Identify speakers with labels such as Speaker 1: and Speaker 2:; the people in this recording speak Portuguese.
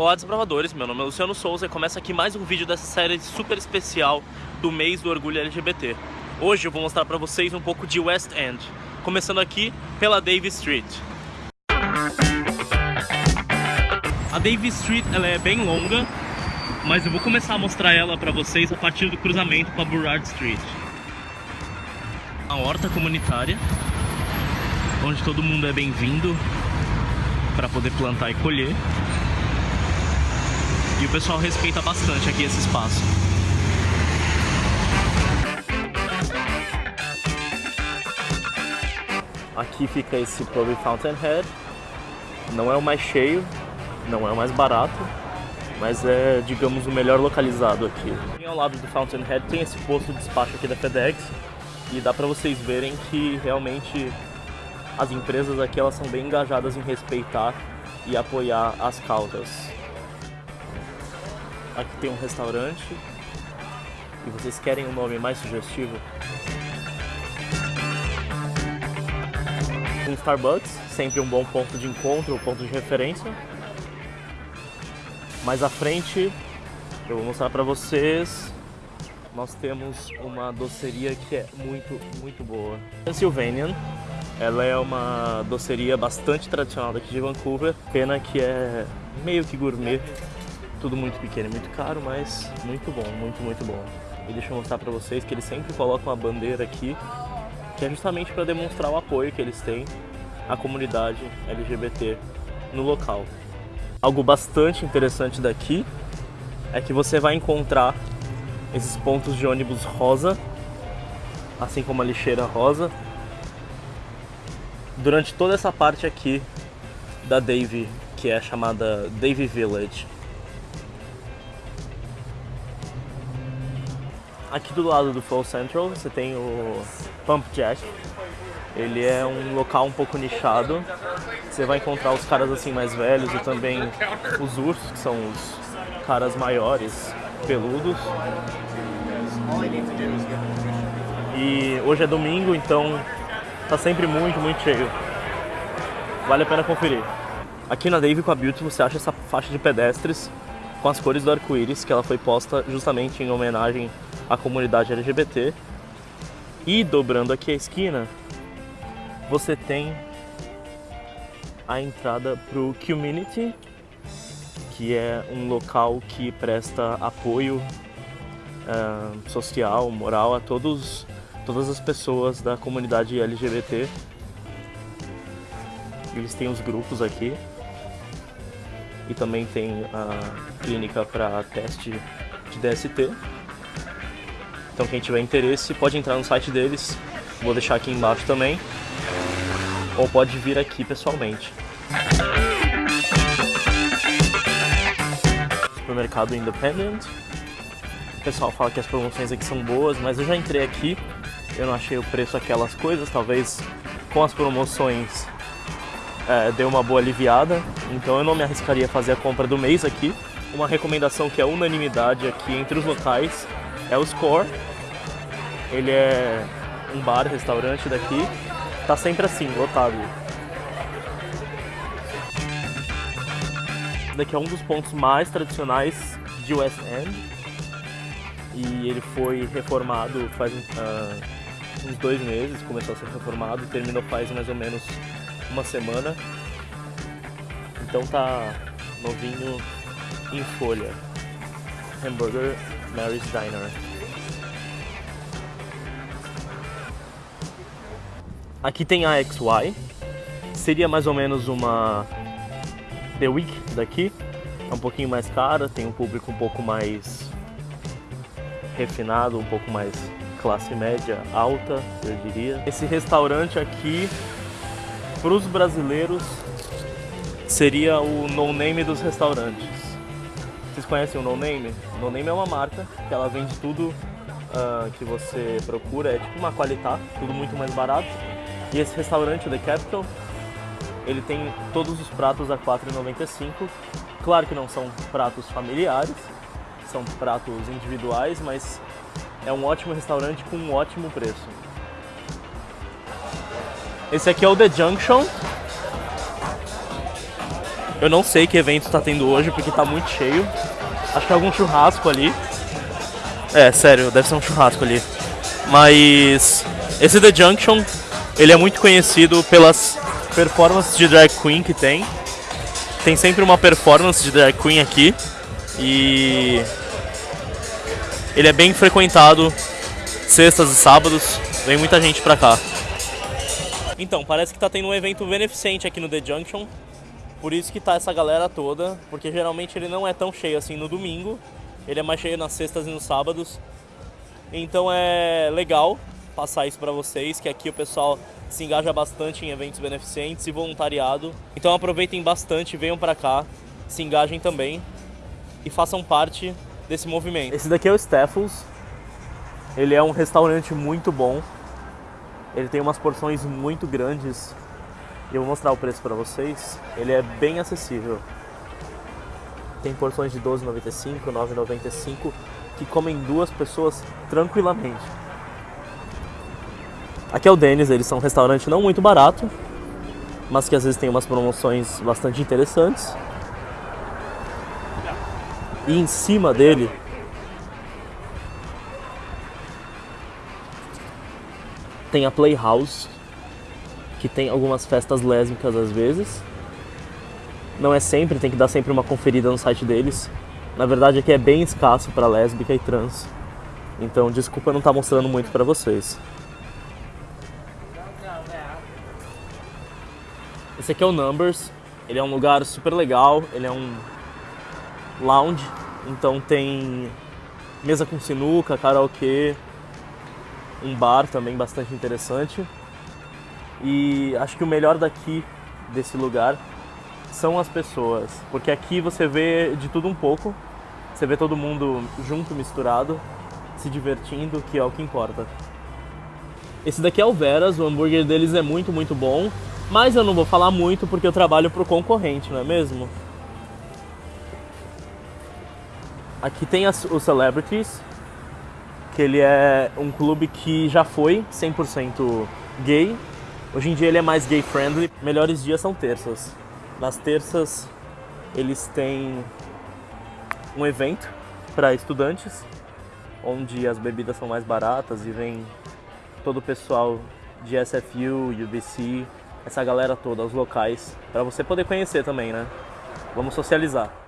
Speaker 1: Olá desbravadores, meu nome é Luciano Souza e começa aqui mais um vídeo dessa série super especial do mês do orgulho LGBT. Hoje eu vou mostrar pra vocês um pouco de West End, começando aqui pela Davis Street. A Davis Street ela é bem longa, mas eu vou começar a mostrar ela pra vocês a partir do cruzamento com a Burrard Street. A horta comunitária, onde todo mundo é bem-vindo para poder plantar e colher. E o pessoal respeita bastante aqui esse espaço. Aqui fica esse pub Fountainhead. Não é o mais cheio, não é o mais barato, mas é, digamos, o melhor localizado aqui. E ao lado do Fountainhead tem esse posto de despacho aqui da FedEx e dá para vocês verem que realmente as empresas aqui elas são bem engajadas em respeitar e apoiar as causas. Aqui tem um restaurante. E vocês querem um nome mais sugestivo? Um Starbucks, sempre um bom ponto de encontro, um ponto de referência. Mais à frente, eu vou mostrar para vocês, nós temos uma doceria que é muito, muito boa. Pennsylvanian, ela é uma doceria bastante tradicional daqui de Vancouver, pena que é meio que gourmet, tudo muito pequeno e muito caro, mas muito bom, muito, muito bom. E deixa eu mostrar para vocês que eles sempre colocam uma bandeira aqui, que é justamente para demonstrar o apoio que eles têm à comunidade LGBT no local. Algo bastante interessante daqui é que você vai encontrar esses pontos de ônibus rosa, assim como a lixeira rosa, durante toda essa parte aqui da Davie, que é chamada Davie Village. Aqui do lado do Flow Central você tem o Pump Jack. Ele é um local um pouco nichado. Você vai encontrar os caras assim mais velhos e também os ursos, que são os caras maiores, peludos. E hoje é domingo, então tá sempre muito, muito cheio. Vale a pena conferir. Aqui na Dave com a Beauty você acha essa faixa de pedestres com as cores do arco-íris, que ela foi posta justamente em homenagem à comunidade LGBT. E dobrando aqui a esquina, você tem a entrada para o Community, que é um local que presta apoio uh, social, moral a todos, todas as pessoas da comunidade LGBT. Eles têm os grupos aqui e também tem a clínica para teste de DST. Então quem tiver interesse pode entrar no site deles, vou deixar aqui embaixo também, ou pode vir aqui pessoalmente. Supermercado Independent. O pessoal fala que as promoções aqui são boas, mas eu já entrei aqui, eu não achei o preço aquelas coisas, talvez com as promoções é, deu uma boa aliviada, então eu não me arriscaria a fazer a compra do mês aqui. Uma recomendação que é unanimidade aqui entre os locais é o Score. Ele é um bar, restaurante daqui, tá sempre assim, lotado. Daqui é um dos pontos mais tradicionais de West End e ele foi reformado faz uh, uns dois meses, começou a ser reformado terminou faz mais ou menos uma semana. Então tá novinho em folha. Hamburger Mary's Diner. Aqui tem a XY. Seria mais ou menos uma The Week daqui. É um pouquinho mais cara, tem um público um pouco mais refinado, um pouco mais classe média alta, eu diria. Esse restaurante aqui para os brasileiros seria o no name dos restaurantes. Vocês conhecem o no name? No name é uma marca que ela vende tudo uh, que você procura, é tipo uma qualidade, tudo muito mais barato. E esse restaurante, o The Capital, ele tem todos os pratos a R$ 4,95. Claro que não são pratos familiares, são pratos individuais, mas é um ótimo restaurante com um ótimo preço. Esse aqui é o The Junction. Eu não sei que evento tá tendo hoje porque tá muito cheio. Acho que é algum churrasco ali. É, sério, deve ser um churrasco ali. Mas esse The Junction, ele é muito conhecido pelas performances de drag queen que tem. Tem sempre uma performance de drag queen aqui. E ele é bem frequentado sextas e sábados. Vem muita gente pra cá. Então, parece que tá tendo um evento beneficente aqui no The Junction. Por isso que tá essa galera toda, porque geralmente ele não é tão cheio assim no domingo. Ele é mais cheio nas sextas e nos sábados. Então é legal passar isso para vocês, que aqui o pessoal se engaja bastante em eventos beneficentes e voluntariado. Então aproveitem bastante, venham para cá, se engajem também e façam parte desse movimento. Esse daqui é o Steffels. Ele é um restaurante muito bom. Ele tem umas porções muito grandes e eu vou mostrar o preço para vocês. Ele é bem acessível. Tem porções de 12,95, 9,95 que comem duas pessoas tranquilamente. Aqui é o Denis, eles são um restaurante não muito barato, mas que às vezes tem umas promoções bastante interessantes. E em cima dele tem a Playhouse, que tem algumas festas lésbicas às vezes. Não é sempre, tem que dar sempre uma conferida no site deles. Na verdade aqui é bem escasso para lésbica e trans. Então desculpa não estar tá mostrando muito para vocês. Esse aqui é o Numbers. Ele é um lugar super legal, ele é um lounge, então tem mesa com sinuca, karaokê, um bar também bastante interessante. E acho que o melhor daqui, desse lugar, são as pessoas. Porque aqui você vê de tudo um pouco. Você vê todo mundo junto, misturado, se divertindo, que é o que importa. Esse daqui é o Veras, o hambúrguer deles é muito, muito bom. Mas eu não vou falar muito porque eu trabalho pro concorrente, não é mesmo? Aqui tem as, os Celebrities, que ele é um clube que já foi 100% gay, Hoje em dia ele é mais gay friendly. Melhores dias são terças. Nas terças eles têm um evento para estudantes, onde as bebidas são mais baratas e vem todo o pessoal de SFU, UBC, essa galera toda, os locais, para você poder conhecer também, né? Vamos socializar.